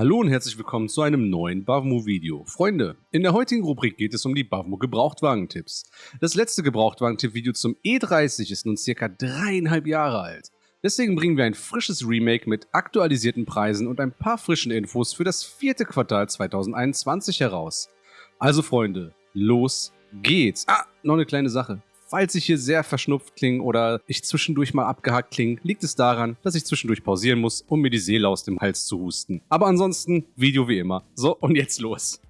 Hallo und herzlich willkommen zu einem neuen Bavmo-Video. Freunde, in der heutigen Rubrik geht es um die Bavmo Gebrauchtwagen-Tipps. Das letzte Gebrauchtwagen-Tipp-Video zum E30 ist nun circa dreieinhalb Jahre alt. Deswegen bringen wir ein frisches Remake mit aktualisierten Preisen und ein paar frischen Infos für das vierte Quartal 2021 heraus. Also Freunde, los geht's. Ah, noch eine kleine Sache. Falls ich hier sehr verschnupft klinge oder ich zwischendurch mal abgehackt klinge, liegt es daran, dass ich zwischendurch pausieren muss, um mir die Seele aus dem Hals zu husten. Aber ansonsten, Video wie immer. So, und jetzt los.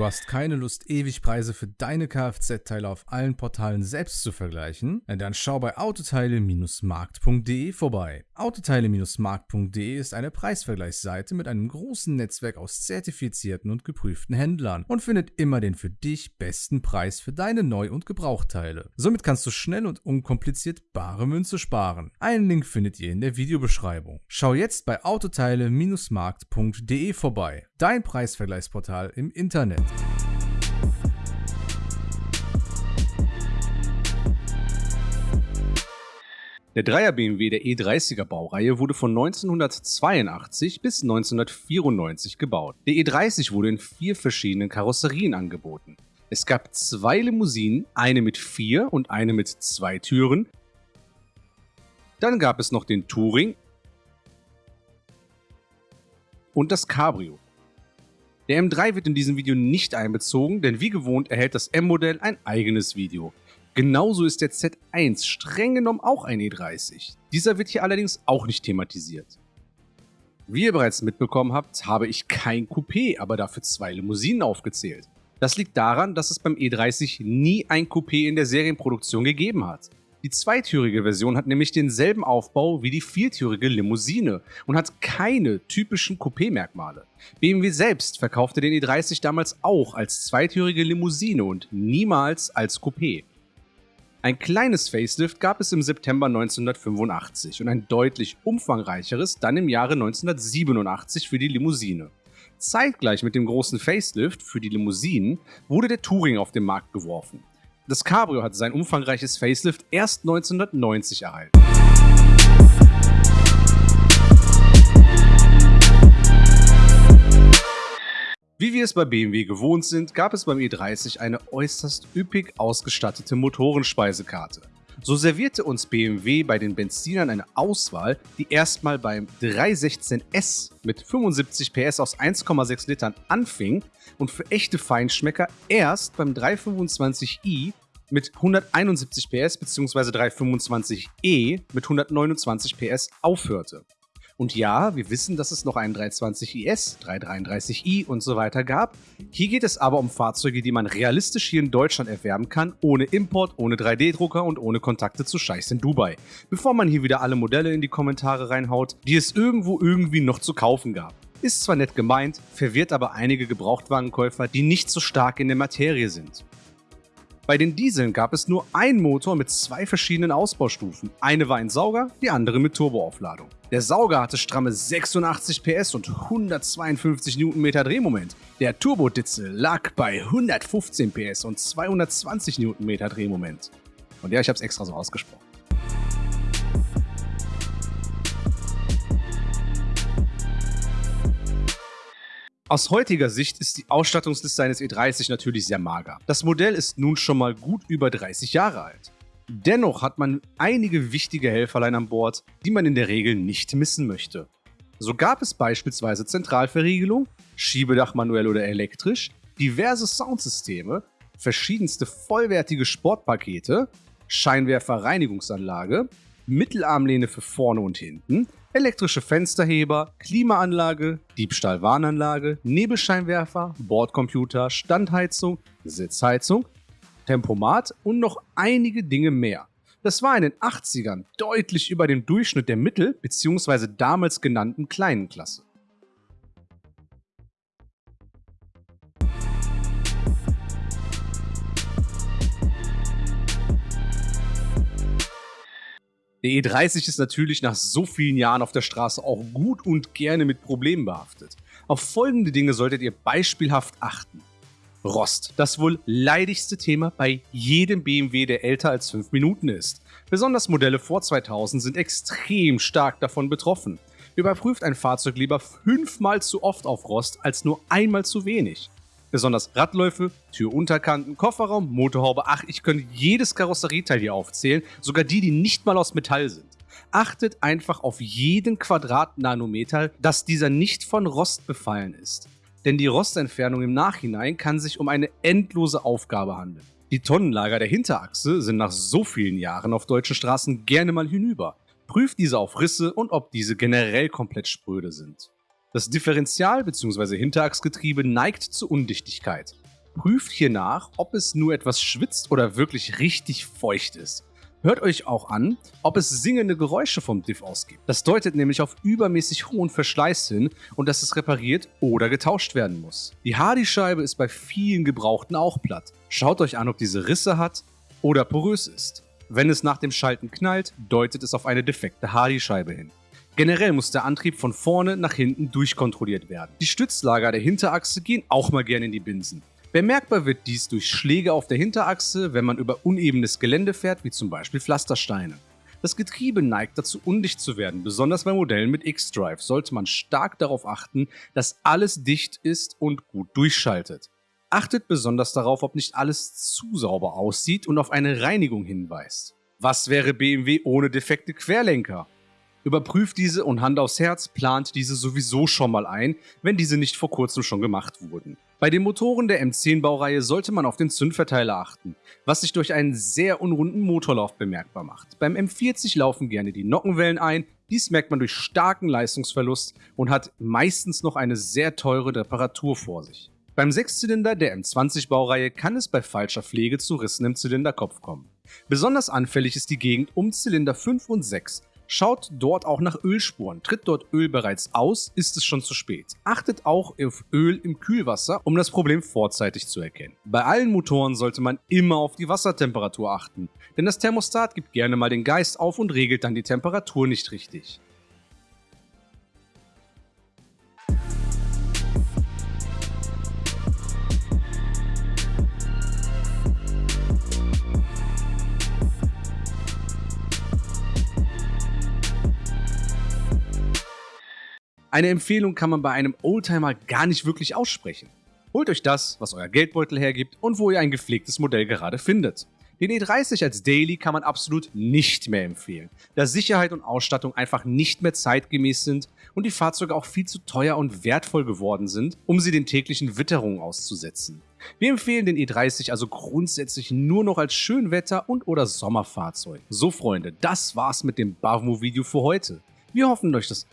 Du hast keine Lust, ewig Preise für deine Kfz-Teile auf allen Portalen selbst zu vergleichen? Dann schau bei autoteile-markt.de vorbei. Autoteile-markt.de ist eine Preisvergleichsseite mit einem großen Netzwerk aus zertifizierten und geprüften Händlern und findet immer den für dich besten Preis für deine Neu- und Gebrauchteile. Somit kannst du schnell und unkompliziert bare Münze sparen. Einen Link findet ihr in der Videobeschreibung. Schau jetzt bei autoteile-markt.de vorbei. Dein Preisvergleichsportal im Internet. Der Dreier BMW der E30er Baureihe wurde von 1982 bis 1994 gebaut. Der E30 wurde in vier verschiedenen Karosserien angeboten. Es gab zwei Limousinen, eine mit vier und eine mit zwei Türen. Dann gab es noch den Touring und das Cabrio. Der M3 wird in diesem Video nicht einbezogen, denn wie gewohnt erhält das M-Modell ein eigenes Video. Genauso ist der Z1 streng genommen auch ein E30. Dieser wird hier allerdings auch nicht thematisiert. Wie ihr bereits mitbekommen habt, habe ich kein Coupé, aber dafür zwei Limousinen aufgezählt. Das liegt daran, dass es beim E30 nie ein Coupé in der Serienproduktion gegeben hat. Die zweitürige Version hat nämlich denselben Aufbau wie die viertürige Limousine und hat keine typischen Coupé-Merkmale. BMW selbst verkaufte den E30 damals auch als zweitürige Limousine und niemals als Coupé. Ein kleines Facelift gab es im September 1985 und ein deutlich umfangreicheres dann im Jahre 1987 für die Limousine. Zeitgleich mit dem großen Facelift für die Limousinen wurde der Touring auf den Markt geworfen. Das Cabrio hat sein umfangreiches Facelift erst 1990 erhalten. Wie wir es bei BMW gewohnt sind, gab es beim E30 eine äußerst üppig ausgestattete Motorenspeisekarte. So servierte uns BMW bei den Benzinern eine Auswahl, die erstmal beim 316S mit 75 PS aus 1,6 Litern anfing und für echte Feinschmecker erst beim 325i mit 171 PS bzw. 325e mit 129 PS aufhörte. Und ja, wir wissen, dass es noch einen 320IS, 333i und so weiter gab. Hier geht es aber um Fahrzeuge, die man realistisch hier in Deutschland erwerben kann, ohne Import, ohne 3D-Drucker und ohne Kontakte zu Scheichs in Dubai. Bevor man hier wieder alle Modelle in die Kommentare reinhaut, die es irgendwo irgendwie noch zu kaufen gab. Ist zwar nett gemeint, verwirrt aber einige Gebrauchtwagenkäufer, die nicht so stark in der Materie sind. Bei den Dieseln gab es nur einen Motor mit zwei verschiedenen Ausbaustufen. Eine war ein Sauger, die andere mit Turboaufladung. Der Sauger hatte stramme 86 PS und 152 Newtonmeter Drehmoment. Der Turboditzel lag bei 115 PS und 220 Newtonmeter Drehmoment. Und ja, ich habe es extra so ausgesprochen. Aus heutiger Sicht ist die Ausstattungsliste eines E30 natürlich sehr mager. Das Modell ist nun schon mal gut über 30 Jahre alt. Dennoch hat man einige wichtige Helferlein an Bord, die man in der Regel nicht missen möchte. So gab es beispielsweise Zentralverriegelung, Schiebedach manuell oder elektrisch, diverse Soundsysteme, verschiedenste vollwertige Sportpakete, Scheinwerferreinigungsanlage, Mittelarmlehne für vorne und hinten, elektrische Fensterheber, Klimaanlage, Diebstahlwarnanlage, Nebelscheinwerfer, Bordcomputer, Standheizung, Sitzheizung, Tempomat und noch einige Dinge mehr. Das war in den 80ern deutlich über dem Durchschnitt der Mittel- bzw. damals genannten kleinen Klasse. Der E30 ist natürlich nach so vielen Jahren auf der Straße auch gut und gerne mit Problemen behaftet. Auf folgende Dinge solltet ihr beispielhaft achten. Rost, das wohl leidigste Thema bei jedem BMW, der älter als 5 Minuten ist. Besonders Modelle vor 2000 sind extrem stark davon betroffen. Überprüft ein Fahrzeug lieber fünfmal zu oft auf Rost als nur einmal zu wenig. Besonders Radläufe, Türunterkanten, Kofferraum, Motorhaube, ach, ich könnte jedes Karosserieteil hier aufzählen, sogar die, die nicht mal aus Metall sind. Achtet einfach auf jeden Quadratnanometer, dass dieser nicht von Rost befallen ist denn die Rostentfernung im Nachhinein kann sich um eine endlose Aufgabe handeln. Die Tonnenlager der Hinterachse sind nach so vielen Jahren auf deutschen Straßen gerne mal hinüber. Prüft diese auf Risse und ob diese generell komplett spröde sind. Das Differential- bzw. Hinterachsgetriebe neigt zur Undichtigkeit. Prüft hier nach, ob es nur etwas schwitzt oder wirklich richtig feucht ist. Hört euch auch an, ob es singende Geräusche vom Diff ausgibt. Das deutet nämlich auf übermäßig hohen Verschleiß hin und dass es repariert oder getauscht werden muss. Die Hardy-Scheibe ist bei vielen Gebrauchten auch platt. Schaut euch an, ob diese Risse hat oder porös ist. Wenn es nach dem Schalten knallt, deutet es auf eine defekte Hardy-Scheibe hin. Generell muss der Antrieb von vorne nach hinten durchkontrolliert werden. Die Stützlager der Hinterachse gehen auch mal gerne in die Binsen. Bemerkbar wird dies durch Schläge auf der Hinterachse, wenn man über unebenes Gelände fährt, wie zum Beispiel Pflastersteine. Das Getriebe neigt dazu undicht zu werden, besonders bei Modellen mit X-Drive sollte man stark darauf achten, dass alles dicht ist und gut durchschaltet. Achtet besonders darauf, ob nicht alles zu sauber aussieht und auf eine Reinigung hinweist. Was wäre BMW ohne defekte Querlenker? Überprüft diese und Hand aufs Herz plant diese sowieso schon mal ein, wenn diese nicht vor kurzem schon gemacht wurden. Bei den Motoren der M10-Baureihe sollte man auf den Zündverteiler achten, was sich durch einen sehr unrunden Motorlauf bemerkbar macht. Beim M40 laufen gerne die Nockenwellen ein, dies merkt man durch starken Leistungsverlust und hat meistens noch eine sehr teure Reparatur vor sich. Beim Sechszylinder der M20-Baureihe kann es bei falscher Pflege zu Rissen im Zylinderkopf kommen. Besonders anfällig ist die Gegend um Zylinder 5 und 6, Schaut dort auch nach Ölspuren. Tritt dort Öl bereits aus, ist es schon zu spät. Achtet auch auf Öl im Kühlwasser, um das Problem vorzeitig zu erkennen. Bei allen Motoren sollte man immer auf die Wassertemperatur achten, denn das Thermostat gibt gerne mal den Geist auf und regelt dann die Temperatur nicht richtig. Eine Empfehlung kann man bei einem Oldtimer gar nicht wirklich aussprechen. Holt euch das, was euer Geldbeutel hergibt und wo ihr ein gepflegtes Modell gerade findet. Den E30 als Daily kann man absolut nicht mehr empfehlen, da Sicherheit und Ausstattung einfach nicht mehr zeitgemäß sind und die Fahrzeuge auch viel zu teuer und wertvoll geworden sind, um sie den täglichen Witterungen auszusetzen. Wir empfehlen den E30 also grundsätzlich nur noch als Schönwetter- und oder Sommerfahrzeug. So Freunde, das war's mit dem Bavmo-Video für heute. Wir hoffen euch das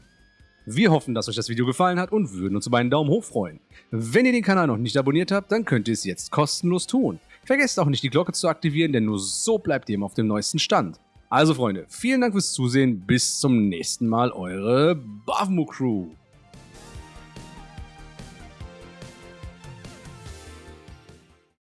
wir hoffen, dass euch das Video gefallen hat und würden uns über einen Daumen hoch freuen. Wenn ihr den Kanal noch nicht abonniert habt, dann könnt ihr es jetzt kostenlos tun. Vergesst auch nicht die Glocke zu aktivieren, denn nur so bleibt ihr immer auf dem neuesten Stand. Also Freunde, vielen Dank fürs Zusehen, bis zum nächsten Mal, eure Bavmo Crew.